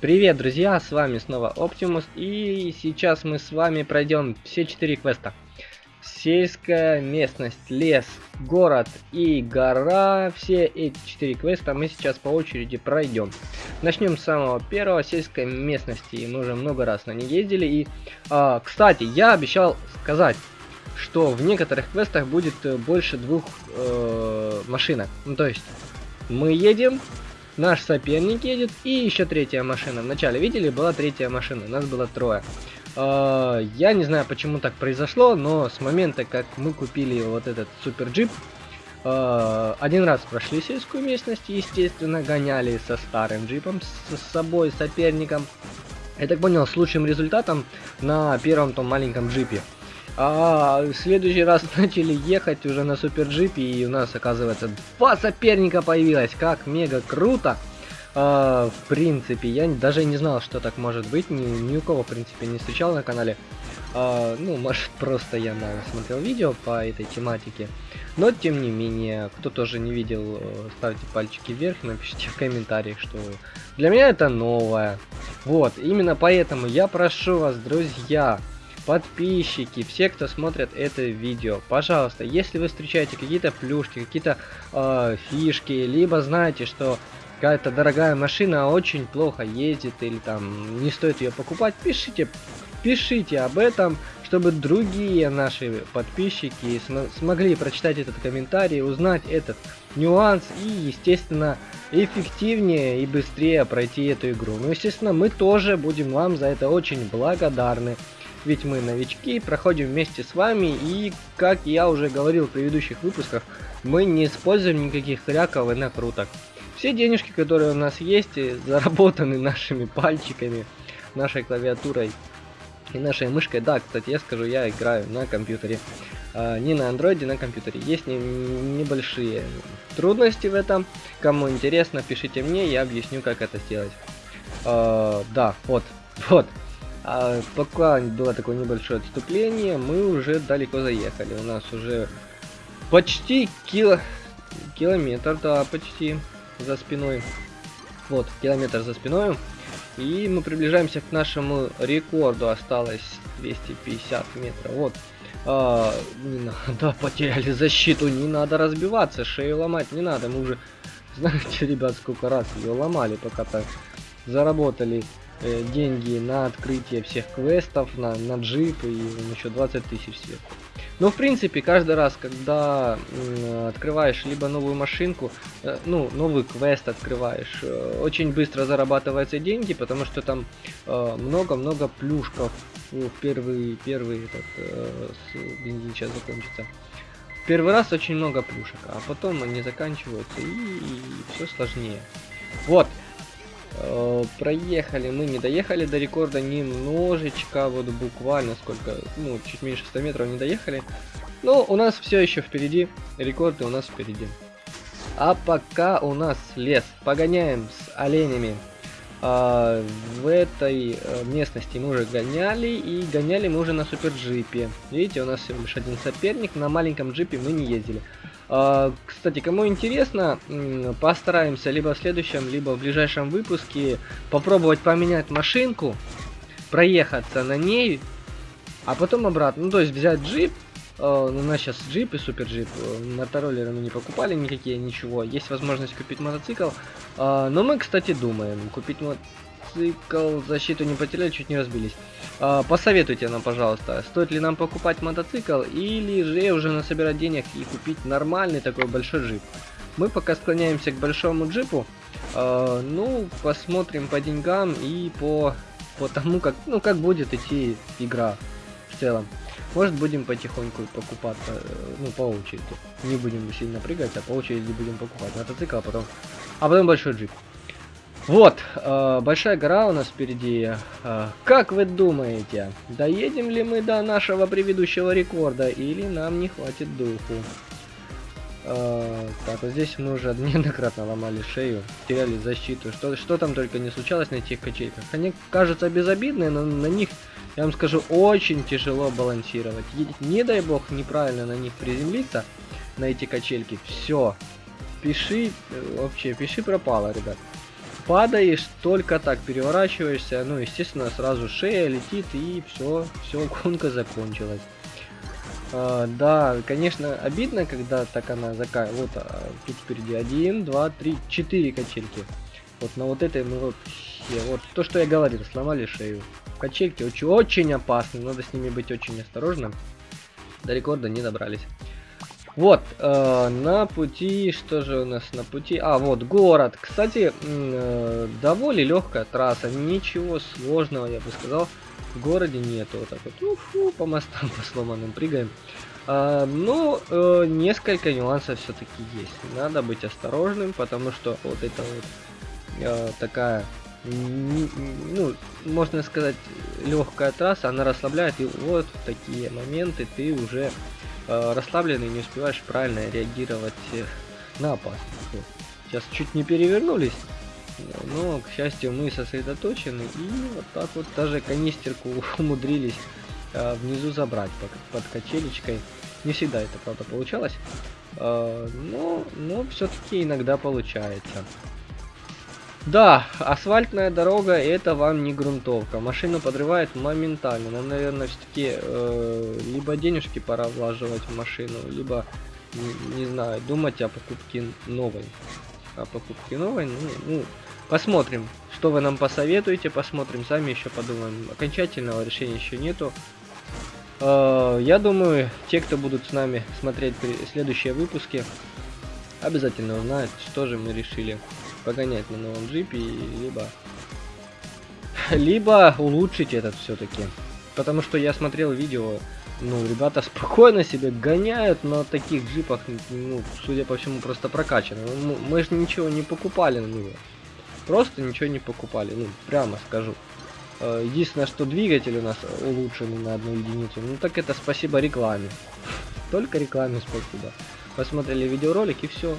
Привет, друзья, с вами снова Оптимус, и сейчас мы с вами пройдем все четыре квеста. Сельская местность, лес, город и гора, все эти четыре квеста мы сейчас по очереди пройдем. Начнем с самого первого, сельской местности, мы уже много раз на ней ездили, и, а, кстати, я обещал сказать, что в некоторых квестах будет э, больше двух э, машинок, ну то есть мы едем, наш соперник едет и еще третья машина. Вначале видели, была третья машина, нас было трое. Uh, я не знаю, почему так произошло, но с момента, как мы купили вот этот супер джип, uh, один раз прошли сельскую местность, естественно, гоняли со старым джипом, с собой, соперником. Я так понял, с лучшим результатом на первом том маленьком джипе. А в следующий раз начали ехать уже на супер джипе, и у нас, оказывается, два соперника появилось. Как мега круто! А, в принципе, я даже не знал, что так может быть. Ни, ни у кого, в принципе, не встречал на канале. А, ну, может, просто я наверное, смотрел видео по этой тематике. Но, тем не менее, кто тоже не видел, э, ставьте пальчики вверх, напишите в комментариях, что для меня это новое. Вот, именно поэтому я прошу вас, друзья, подписчики, все, кто смотрит это видео, пожалуйста, если вы встречаете какие-то плюшки, какие-то э, фишки, либо знаете, что какая-то дорогая машина очень плохо ездит или там не стоит ее покупать, пишите, пишите об этом, чтобы другие наши подписчики см смогли прочитать этот комментарий, узнать этот нюанс и, естественно, эффективнее и быстрее пройти эту игру. Ну, естественно, мы тоже будем вам за это очень благодарны ведь мы новички, проходим вместе с вами, и, как я уже говорил в предыдущих выпусках, мы не используем никаких тряков и накруток. Все денежки, которые у нас есть, заработаны нашими пальчиками, нашей клавиатурой и нашей мышкой. Да, кстати, я скажу, я играю на компьютере. А, не на андроиде, на компьютере. Есть не, небольшие трудности в этом. Кому интересно, пишите мне, я объясню, как это сделать. А, да, вот, вот. А пока было такое небольшое отступление, мы уже далеко заехали. У нас уже почти кило... километр, да, почти за спиной. Вот, километр за спиной. И мы приближаемся к нашему рекорду. Осталось 250 метров. Вот. А, не надо, потеряли защиту. Не надо разбиваться, шею ломать не надо. Мы уже, знаете, ребят, сколько раз ее ломали, пока так заработали э, деньги на открытие всех квестов, на, на джип и еще 20 тысяч сверху. Но в принципе каждый раз, когда открываешь либо новую машинку, э, ну новый квест открываешь, э, очень быстро зарабатываются деньги, потому что там много-много плюшков. Ну, первый первый этот бензин сейчас закончится. Первый раз очень много плюшек, а потом они заканчиваются и, и все сложнее. Вот, проехали, мы не доехали до рекорда немножечко, вот буквально сколько, ну, чуть меньше 100 метров не доехали. Но у нас все еще впереди, рекорды у нас впереди. А пока у нас лес, погоняем с оленями. А, в этой э, местности мы уже гоняли, и гоняли мы уже на супер джипе. Видите, у нас всего лишь один соперник, на маленьком джипе мы не ездили. А, кстати, кому интересно, постараемся либо в следующем, либо в ближайшем выпуске попробовать поменять машинку, проехаться на ней, а потом обратно. Ну, то есть взять джип, а, у нас сейчас джип и супер джип, мотороллеры мы не покупали никакие, ничего. Есть возможность купить мотоцикл, а, но мы, кстати, думаем купить мотоцикл, защиту не потеряли, чуть не разбились. А, посоветуйте нам, пожалуйста, стоит ли нам покупать мотоцикл или же уже насобирать денег и купить нормальный такой большой джип. Мы пока склоняемся к большому джипу. А, ну, посмотрим по деньгам и по, по тому, как, ну, как будет идти игра в целом. Может будем потихоньку покупать, э, ну, по очереди. Не будем сильно прыгать, а по очереди будем покупать мотоцикл, а потом, а потом большой джип. Вот, э, большая гора у нас впереди. Э, как вы думаете, доедем ли мы до нашего предыдущего рекорда или нам не хватит духу? Э, так, вот здесь мы уже неоднократно ломали шею, теряли защиту. Что, что там только не случалось на этих качельках. Они кажутся безобидные, но на них, я вам скажу, очень тяжело балансировать. Не дай бог неправильно на них приземлиться, на эти качельки. Все. Пиши, э, вообще, пиши пропало, ребят. Падаешь, только так переворачиваешься, ну, естественно, сразу шея летит, и все, все, гонка закончилась. А, да, конечно, обидно, когда так она закая. Вот а, тут впереди 1, 2, 3, 4 качельки. Вот на вот этой мы вообще, вот то, что я говорил, сломали шею. Качельки очень, очень опасны, надо с ними быть очень осторожным. До рекорда не добрались. Вот, э, на пути, что же у нас на пути? А, вот, город. Кстати, э, довольно легкая трасса, ничего сложного, я бы сказал, в городе нету. Вот так вот, уфу, по мостам, по сломанным прыгаем. А, ну, э, несколько нюансов все-таки есть. Надо быть осторожным, потому что вот это вот э, такая, ну, можно сказать, легкая трасса, она расслабляет, и вот такие моменты ты уже э, расслабленный, не успеваешь правильно реагировать э, на опасность. Сейчас чуть не перевернулись, но, к счастью, мы сосредоточены, и вот так вот даже канистерку умудрились э, внизу забрать под, качелечкой. Не всегда это, правда, получалось, э, но, но все-таки иногда получается. Да, асфальтная дорога это вам не грунтовка. Машину подрывает моментально. Нам, наверное, все-таки э, либо денежки пора влаживать в машину, либо, не, не знаю, думать о покупке новой. О покупке новой, ну, ну, посмотрим, что вы нам посоветуете, посмотрим, сами еще подумаем. Окончательного решения еще нету. Э, я думаю, те, кто будут с нами смотреть следующие выпуски, обязательно узнают, что же мы решили погонять на новом джипе, либо либо улучшить этот все-таки. Потому что я смотрел видео, ну, ребята спокойно себе гоняют на таких джипах, ну, судя по всему, просто прокачаны. Ну, мы же ничего не покупали на него. Просто ничего не покупали, ну, прямо скажу. Э, единственное, что двигатель у нас улучшенный на одну единицу, ну так это спасибо рекламе. Только рекламе спасибо. Посмотрели видеоролик и все.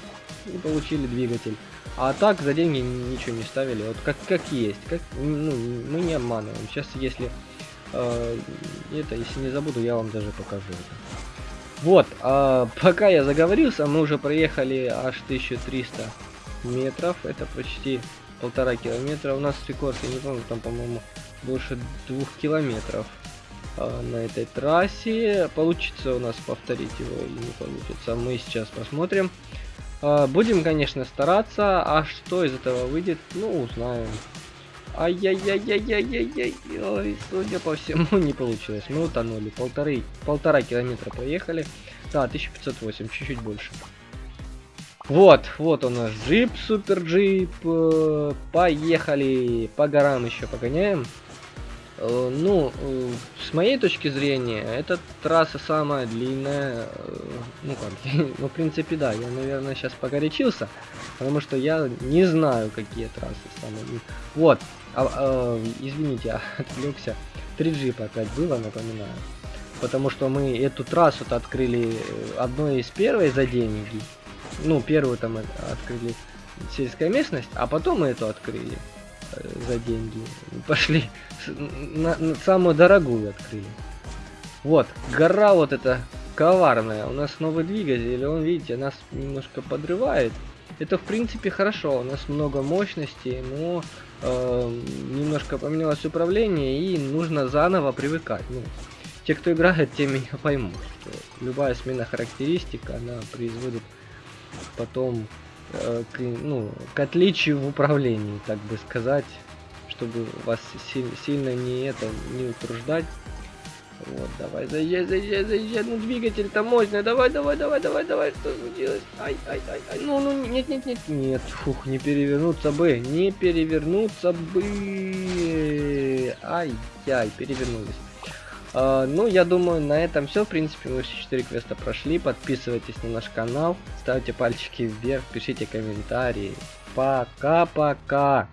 И получили двигатель. А так за деньги ничего не ставили. Вот как, как есть. Как, ну, мы не обманываем. Сейчас, если э, это, если не забуду, я вам даже покажу. Вот, а, пока я заговорился, мы уже проехали аж 1300 метров. Это почти полтора километра. У нас рекорд, я не помню, там, по-моему, больше двух километров на этой трассе. Получится у нас повторить его или не получится, мы сейчас посмотрим. А, будем, конечно, стараться, а что из этого выйдет, ну, узнаем. Ай-яй-яй-яй-яй-яй-яй, ой, судя по всему, не получилось. Мы утонули, полторы, полтора километра проехали. Да, 1508, чуть-чуть больше. Вот, вот у нас джип, супер джип. Э, поехали, по горам еще погоняем. Э, ну, э, с моей точки зрения, эта трасса самая длинная. Э, ну как, ну в принципе да, я наверное сейчас погорячился, потому что я не знаю, какие трассы самые длинные. Вот, а, а, извините, отвлекся. 3 джипа опять было, напоминаю. Потому что мы эту трассу-то открыли одной из первой за деньги. Ну, первую там открыли сельская местность, а потом мы эту открыли за деньги. Пошли на, на самую дорогую открыли. Вот, гора вот эта коварная. У нас новый двигатель, он, видите, нас немножко подрывает. Это, в принципе, хорошо. У нас много мощности, но э, немножко поменялось управление, и нужно заново привыкать. Ну, те, кто играет, те меня поймут, любая смена характеристик, она производит потом к, ну, к отличию в управлении, так бы сказать, чтобы вас си сильно не это не утруждать. Вот, давай, заезжай, заезжай, заезжай, ну двигатель-то мощный, давай, давай, давай, давай, давай, что случилось? Ай, ай, ай, ай, ну, ну, нет, нет, нет, нет, фух, не перевернуться бы, не перевернуться бы, ай-яй, перевернулись. Uh, ну, я думаю, на этом все. В принципе, мы все 4 квеста прошли. Подписывайтесь на наш канал, ставьте пальчики вверх, пишите комментарии. Пока-пока.